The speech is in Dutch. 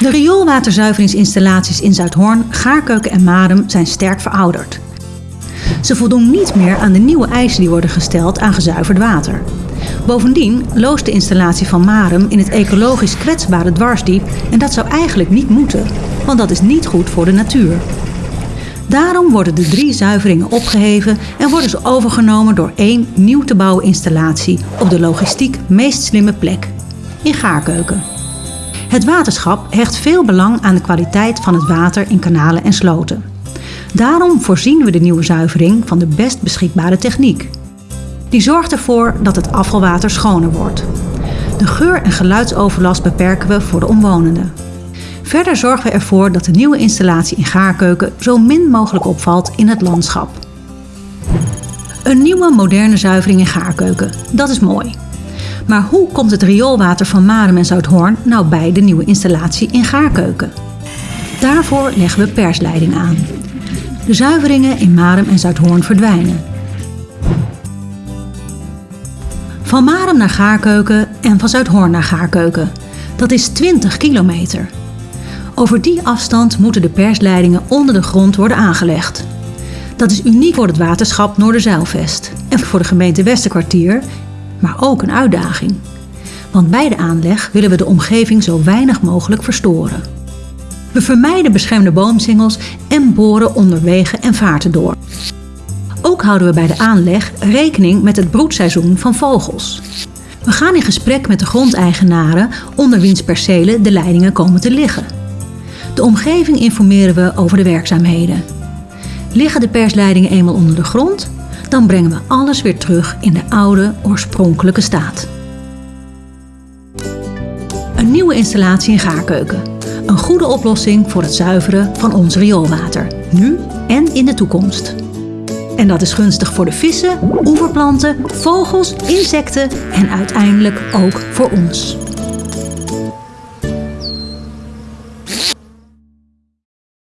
De rioolwaterzuiveringsinstallaties in Zuidhoorn, Gaarkeuken en Marum zijn sterk verouderd. Ze voldoen niet meer aan de nieuwe eisen die worden gesteld aan gezuiverd water. Bovendien loost de installatie van Marum in het ecologisch kwetsbare dwarsdiep en dat zou eigenlijk niet moeten, want dat is niet goed voor de natuur. Daarom worden de drie zuiveringen opgeheven en worden ze overgenomen door één nieuw te bouwen installatie op de logistiek meest slimme plek, in Gaarkeuken. Het waterschap hecht veel belang aan de kwaliteit van het water in kanalen en sloten. Daarom voorzien we de nieuwe zuivering van de best beschikbare techniek. Die zorgt ervoor dat het afvalwater schoner wordt. De geur- en geluidsoverlast beperken we voor de omwonenden. Verder zorgen we ervoor dat de nieuwe installatie in Gaarkeuken zo min mogelijk opvalt in het landschap. Een nieuwe moderne zuivering in Gaarkeuken, dat is mooi. Maar hoe komt het rioolwater van Marum en Zuidhoorn nou bij de nieuwe installatie in Gaarkeuken? Daarvoor leggen we persleiding aan. De zuiveringen in Marum en Zuidhoorn verdwijnen. Van Marum naar Gaarkeuken en van Zuidhoorn naar Gaarkeuken. Dat is 20 kilometer. Over die afstand moeten de persleidingen onder de grond worden aangelegd. Dat is uniek voor het waterschap Noorderzeilvest en voor de gemeente Westerkwartier, maar ook een uitdaging. Want bij de aanleg willen we de omgeving zo weinig mogelijk verstoren. We vermijden beschermde boomsingels en boren onder wegen en vaarten door. Ook houden we bij de aanleg rekening met het broedseizoen van vogels. We gaan in gesprek met de grondeigenaren onder wiens percelen de leidingen komen te liggen. De omgeving informeren we over de werkzaamheden. Liggen de persleidingen eenmaal onder de grond, dan brengen we alles weer terug in de oude, oorspronkelijke staat. Een nieuwe installatie in Gaarkeuken. Een goede oplossing voor het zuiveren van ons rioolwater, nu en in de toekomst. En dat is gunstig voor de vissen, oeverplanten, vogels, insecten en uiteindelijk ook voor ons.